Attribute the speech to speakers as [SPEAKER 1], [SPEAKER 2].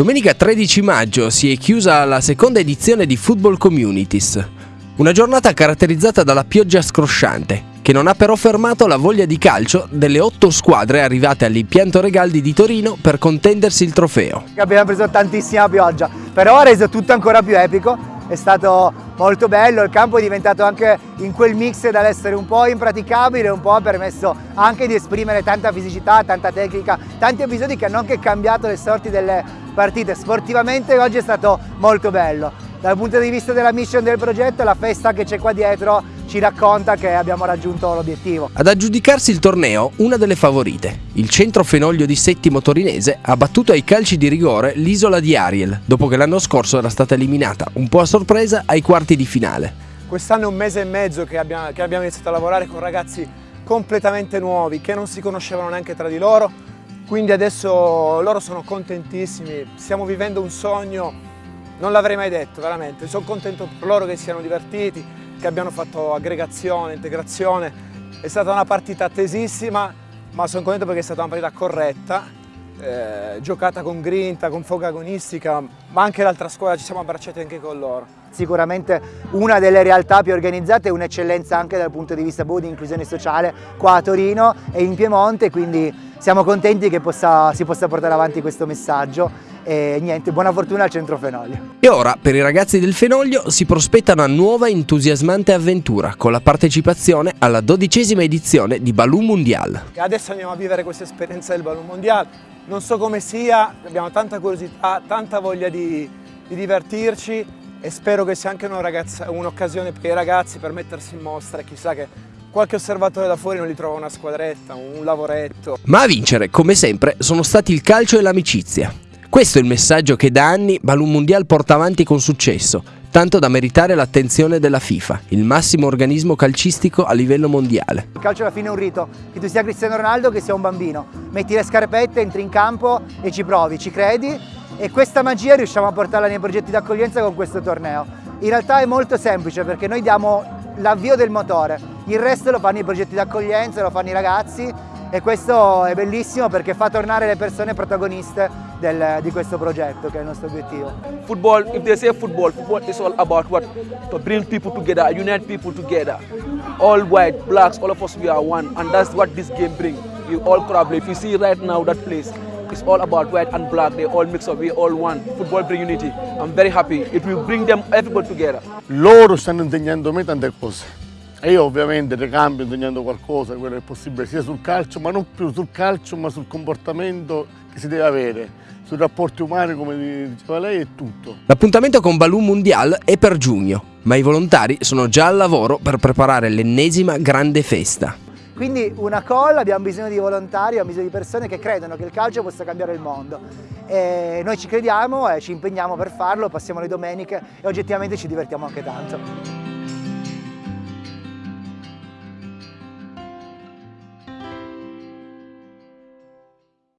[SPEAKER 1] Domenica 13 maggio si è chiusa la seconda edizione di Football Communities, una giornata caratterizzata dalla pioggia scrosciante, che non ha però fermato la voglia di calcio delle otto squadre arrivate all'impianto Regaldi di Torino per contendersi il trofeo.
[SPEAKER 2] Abbiamo preso tantissima pioggia, però ha reso tutto ancora più epico, è stato molto bello, il campo è diventato anche in quel mix dall'essere un po' impraticabile, un po' ha permesso anche di esprimere tanta fisicità, tanta tecnica, tanti episodi che hanno anche cambiato le sorti delle partite. Sportivamente oggi è stato molto bello. Dal punto di vista della mission del progetto, la festa che c'è qua dietro ci racconta che abbiamo raggiunto l'obiettivo.
[SPEAKER 1] Ad aggiudicarsi il torneo, una delle favorite. Il centro Fenoglio di Settimo Torinese ha battuto ai calci di rigore l'isola di Ariel, dopo che l'anno scorso era stata eliminata, un po' a sorpresa, ai quarti di finale.
[SPEAKER 3] Quest'anno è un mese e mezzo che abbiamo, che abbiamo iniziato a lavorare con ragazzi completamente nuovi, che non si conoscevano neanche tra di loro, quindi adesso loro sono contentissimi, stiamo vivendo un sogno non l'avrei mai detto, veramente. Sono contento per loro che siano divertiti, che abbiano fatto aggregazione, integrazione. È stata una partita attesissima, ma sono contento perché è stata una partita corretta, eh, giocata con grinta, con foga agonistica, ma anche l'altra squadra ci siamo abbracciati anche con loro.
[SPEAKER 2] Sicuramente una delle realtà più organizzate e un'eccellenza anche dal punto di vista di inclusione sociale qua a Torino e in Piemonte, quindi siamo contenti che possa, si possa portare avanti questo messaggio e niente, buona fortuna al Centro Fenoglio.
[SPEAKER 1] E ora per i ragazzi del Fenoglio si prospetta una nuova entusiasmante avventura con la partecipazione alla dodicesima edizione di Balloon Mondial.
[SPEAKER 3] Adesso andiamo a vivere questa esperienza del Balloon Mondial, non so come sia, abbiamo tanta curiosità, tanta voglia di, di divertirci e spero che sia anche un'occasione un per i ragazzi per mettersi in mostra e chissà che qualche osservatore da fuori non li trova una squadretta, un lavoretto.
[SPEAKER 1] Ma a vincere, come sempre, sono stati il calcio e l'amicizia. Questo è il messaggio che da anni Balloon Mondial porta avanti con successo, tanto da meritare l'attenzione della FIFA, il massimo organismo calcistico a livello mondiale.
[SPEAKER 2] Il calcio alla fine è un rito, che tu sia Cristiano Ronaldo che sia un bambino. Metti le scarpette, entri in campo e ci provi, ci credi e questa magia riusciamo a portarla nei progetti d'accoglienza con questo torneo. In realtà è molto semplice perché noi diamo l'avvio del motore, il resto lo fanno i progetti d'accoglienza, lo fanno i ragazzi e questo è bellissimo perché fa tornare le persone protagoniste del, di questo progetto che è il nostro obiettivo.
[SPEAKER 4] Football, if they say football, football is all about what? To bring people together, unite people together. All white, blacks, all of us we are one and that's what this game brings. You all collaborate. If you see right now that place, it's all about white and black, they all mix up, we all one. Football bring unity. I'm very happy. It will bring them everybody together.
[SPEAKER 5] Loro stanno insegnando me tante cose. E io ovviamente ricambio insegnando qualcosa, quello che è possibile, sia sul calcio, ma non più sul calcio, ma sul comportamento che si deve avere, sui rapporti umani, come diceva lei, e tutto.
[SPEAKER 1] L'appuntamento con Balloon Mundial è per giugno, ma i volontari sono già al lavoro per preparare l'ennesima grande festa.
[SPEAKER 2] Quindi una colla, abbiamo bisogno di volontari, abbiamo bisogno di persone che credono che il calcio possa cambiare il mondo. E noi ci crediamo e ci impegniamo per farlo, passiamo le domeniche e oggettivamente ci divertiamo anche tanto.